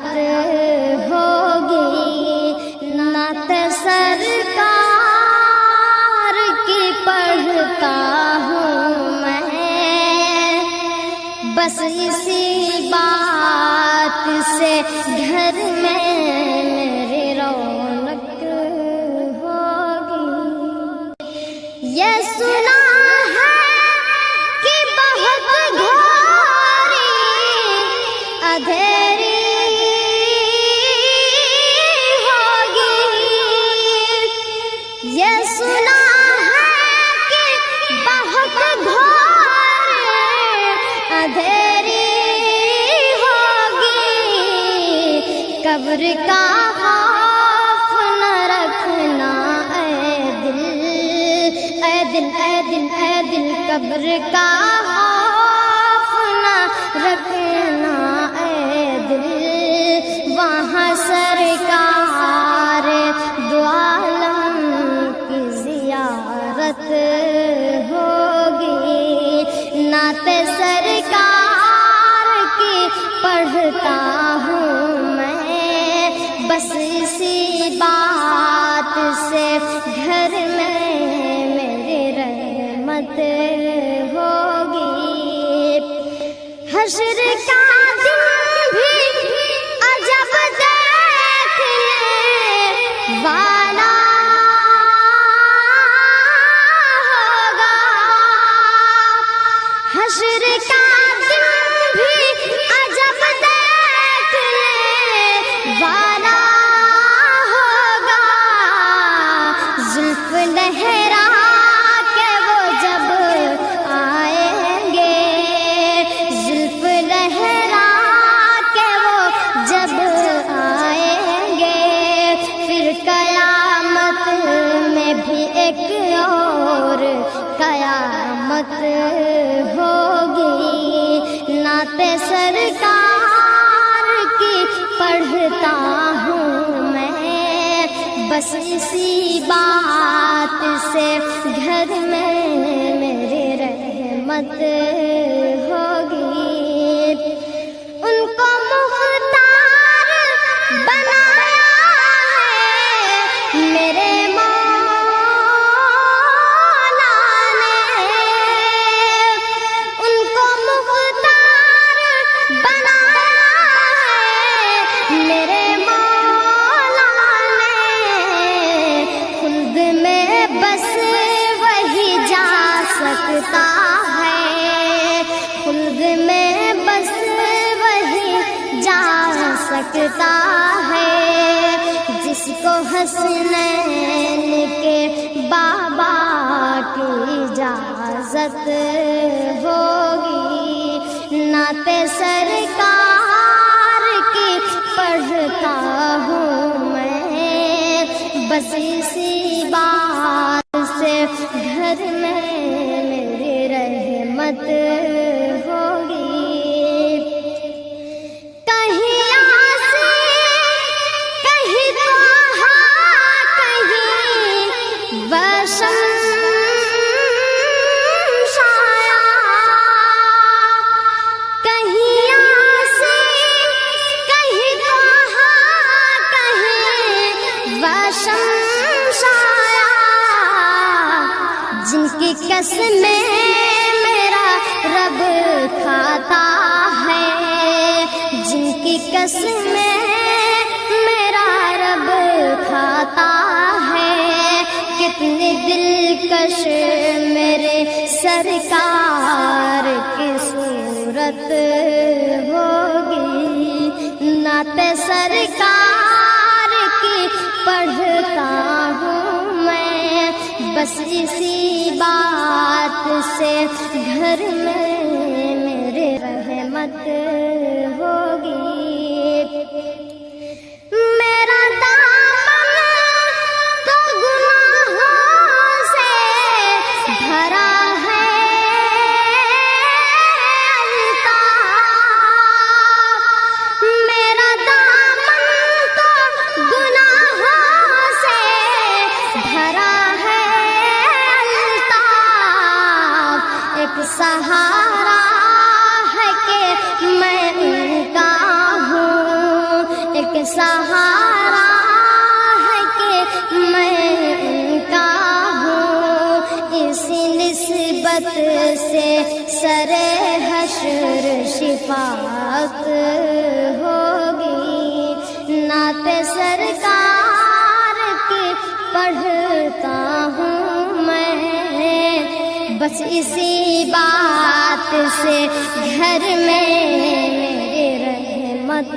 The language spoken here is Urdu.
قیامت ہوگی۔ نعت سرکار کی پڑھتا ہوں میں۔ بس اسی بات سے گھر میں میری رونق ہوگی۔ یہ سنا ہے کہ بہت گھوری۔ اندھیری قبر کا خوف نہ رکھنا، اے دل اے دل اے دل اے دل، قبر کا خوف نہ رکھنا، اے دل، وہاں سے حشر کا دن بھی عجب دیکھنے والا ہوگا۔ حشر کا دن بھی عجب دیکھنے والا ہوگا۔ زلف لہرا قیامت ہوگی۔ نعت سرکار کی پڑھتا ہوں میں۔ بس اسی بات سے گھر میں میرے رحمت سکتا ہے۔ خلد میں بس وہی جا سکتا ہے۔ جس کو حسنین کے بابا کی اجازت ہوگی۔ نعت سرکار کی پڑھتا ہوں میں۔ بس اسی بات سے گھر میں رحمت ہوگی۔ کہیں کہیں کہیں شایا۔ کہیں کہیں کہیں شایا۔ جن کی قسمیں رب کھاتا ہے۔ جن کی قسمیں میرا رب کھاتا ہے۔ کتنے دلکش میرے سرکار کی صورت بس اسی بات سے گھر میں میرے رحمت سے سر حشر شفاعت ہوگی۔ نعت سرکار کی پڑھتا ہوں میں۔ بس اسی بات سے گھر میں میرے رحمت